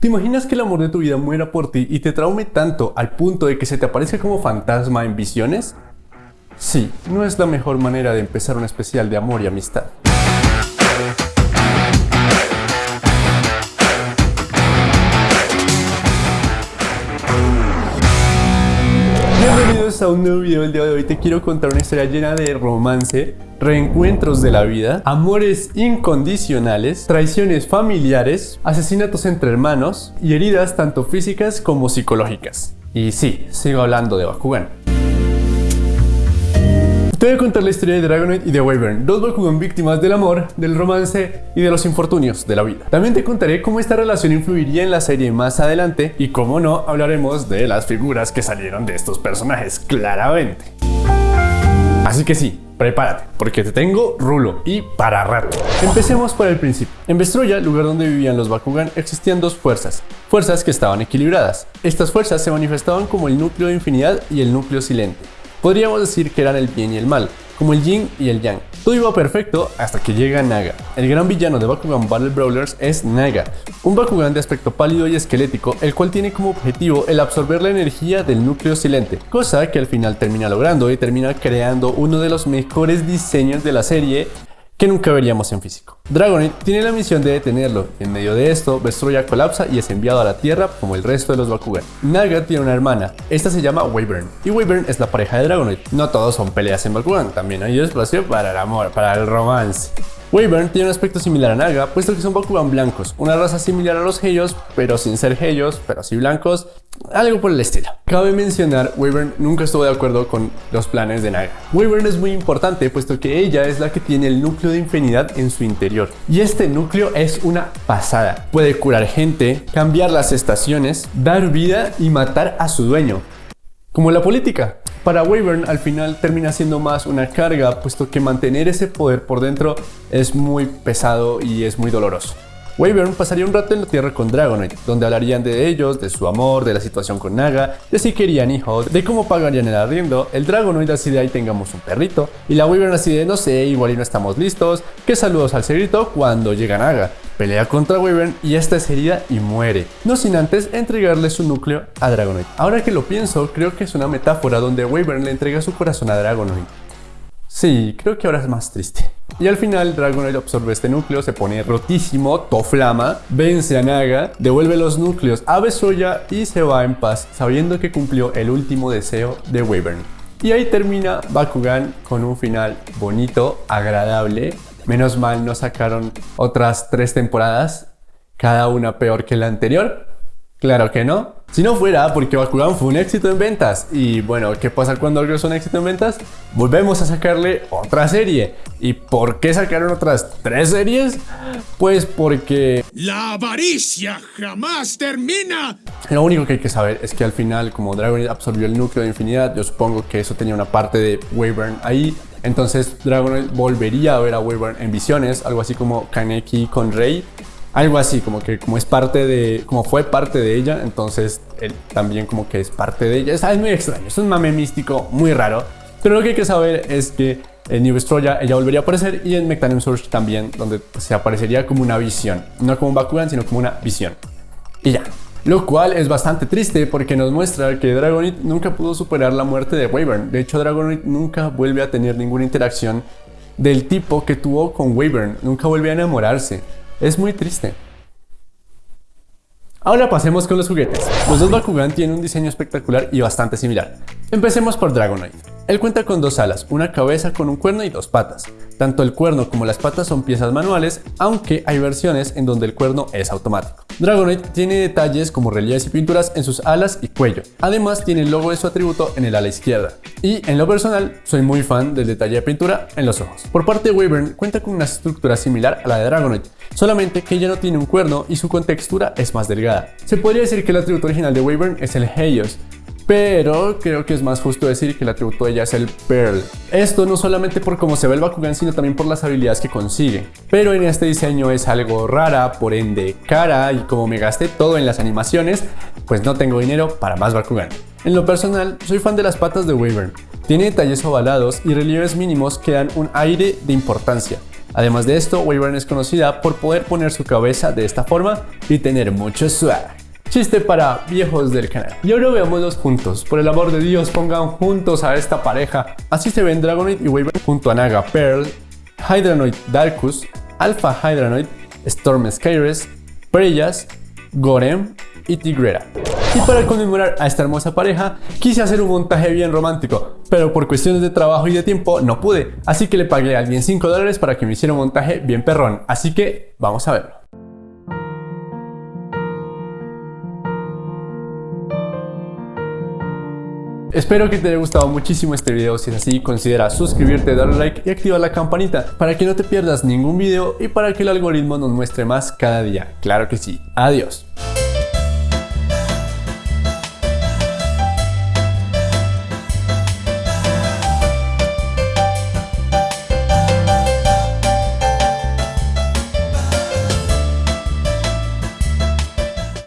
¿Te imaginas que el amor de tu vida muera por ti y te traume tanto al punto de que se te aparezca como fantasma en visiones? Sí, no es la mejor manera de empezar un especial de amor y amistad. Un nuevo video. El día de hoy te quiero contar una historia llena de romance, reencuentros de la vida, amores incondicionales, traiciones familiares, asesinatos entre hermanos y heridas tanto físicas como psicológicas. Y sí, sigo hablando de Bakugan. Te voy a contar la historia de Dragonite y de Wyvern, dos Bakugan víctimas del amor, del romance y de los infortunios de la vida. También te contaré cómo esta relación influiría en la serie más adelante y cómo no, hablaremos de las figuras que salieron de estos personajes, claramente. Así que sí, prepárate, porque te tengo rulo y para rato. Empecemos por el principio. En Vestroya, lugar donde vivían los Bakugan, existían dos fuerzas, fuerzas que estaban equilibradas. Estas fuerzas se manifestaban como el núcleo de infinidad y el núcleo silente. Podríamos decir que eran el bien y el mal, como el yin y el yang. Todo iba perfecto hasta que llega Naga. El gran villano de Bakugan Battle Brawlers es Naga, un Bakugan de aspecto pálido y esquelético, el cual tiene como objetivo el absorber la energía del núcleo silente, cosa que al final termina logrando y termina creando uno de los mejores diseños de la serie que nunca veríamos en físico. Dragonite tiene la misión de detenerlo, en medio de esto, Vestroya colapsa y es enviado a la Tierra como el resto de los Bakugan. Naga tiene una hermana, esta se llama Wyvern, y Wyvern es la pareja de Dragonite. No todos son peleas en Bakugan, también hay espacio para el amor, para el romance. Wyvern tiene un aspecto similar a Naga, puesto que son Bakugan blancos, una raza similar a los Heios, pero sin ser Heios, pero sí blancos, algo por el estilo. Cabe mencionar, Wyvern nunca estuvo de acuerdo con los planes de Naga. Wyvern es muy importante, puesto que ella es la que tiene el núcleo de infinidad en su interior. Y este núcleo es una pasada. Puede curar gente, cambiar las estaciones, dar vida y matar a su dueño. Como la política. Para Wyvern al final termina siendo más una carga, puesto que mantener ese poder por dentro es muy pesado y es muy doloroso. Wyvern pasaría un rato en la Tierra con Dragonite, donde hablarían de ellos, de su amor, de la situación con Naga, de si querían hijos, de cómo pagarían el arriendo, el Dragonite así de ahí tengamos un perrito, y la Wyvern así de no sé, igual y no estamos listos, que saludos al cerrito cuando llega Naga, pelea contra Wyvern y esta es herida y muere, no sin antes entregarle su núcleo a Dragonite. Ahora que lo pienso, creo que es una metáfora donde Wyvern le entrega su corazón a Dragonite. Sí, creo que ahora es más triste. Y al final Dragonite absorbe este núcleo, se pone rotísimo, toflama, vence a Naga, devuelve los núcleos a Besoya y se va en paz, sabiendo que cumplió el último deseo de Wyvern. Y ahí termina Bakugan con un final bonito, agradable. Menos mal no sacaron otras tres temporadas, cada una peor que la anterior. Claro que no. Si no fuera porque Bakugan fue un éxito en ventas. Y bueno, ¿qué pasa cuando algo es un éxito en ventas? Volvemos a sacarle otra serie. ¿Y por qué sacaron otras tres series? Pues porque... La avaricia jamás termina. Lo único que hay que saber es que al final, como Dragonite absorbió el núcleo de infinidad, yo supongo que eso tenía una parte de Wyvern ahí. Entonces Dragonite volvería a ver a Wyvern en visiones, algo así como Kaneki con Rey algo así, como que como es parte de, como fue parte de ella, entonces él también como que es parte de ella. Es, muy extraño, es un mame místico muy raro. Pero lo que hay que saber es que en New Vestroya ella volvería a aparecer y en Mectanium Surge también, donde se aparecería como una visión. No como un Bakugan, sino como una visión. Y ya. Lo cual es bastante triste porque nos muestra que Dragonite nunca pudo superar la muerte de Wyvern. De hecho, Dragonite nunca vuelve a tener ninguna interacción del tipo que tuvo con Wyvern. Nunca vuelve a enamorarse. Es muy triste. Ahora pasemos con los juguetes. Los dos Bakugan tienen un diseño espectacular y bastante similar. Empecemos por Dragonite. Él cuenta con dos alas, una cabeza con un cuerno y dos patas. Tanto el cuerno como las patas son piezas manuales, aunque hay versiones en donde el cuerno es automático. Dragonite tiene detalles como relieves y pinturas en sus alas y cuello. Además tiene el logo de su atributo en el ala izquierda. Y en lo personal, soy muy fan del detalle de pintura en los ojos. Por parte de Wyvern, cuenta con una estructura similar a la de Dragonite, solamente que ella no tiene un cuerno y su contextura es más delgada. Se podría decir que el atributo original de Wyvern es el Heios, pero creo que es más justo decir que el atributo de ella es el Pearl. Esto no solamente por cómo se ve el Bakugan, sino también por las habilidades que consigue. Pero en este diseño es algo rara, por ende cara, y como me gasté todo en las animaciones, pues no tengo dinero para más Bakugan. En lo personal, soy fan de las patas de Wyvern. Tiene detalles ovalados y relieves mínimos que dan un aire de importancia. Además de esto, Wyvern es conocida por poder poner su cabeza de esta forma y tener mucho swag. Chiste para viejos del canal. Y ahora veámoslos juntos. Por el amor de Dios, pongan juntos a esta pareja. Así se ven Dragonite y Wyvern junto a Naga Pearl, Hydranoid Darkus, Alpha Hydranoid, Storm Skyrest, Preyas, Gorem y Tigrera. Y para conmemorar a esta hermosa pareja, quise hacer un montaje bien romántico, pero por cuestiones de trabajo y de tiempo no pude, así que le pagué a alguien 5 dólares para que me hiciera un montaje bien perrón, así que vamos a verlo. Espero que te haya gustado muchísimo este video, si es así considera suscribirte, darle like y activar la campanita para que no te pierdas ningún video y para que el algoritmo nos muestre más cada día. Claro que sí. Adiós.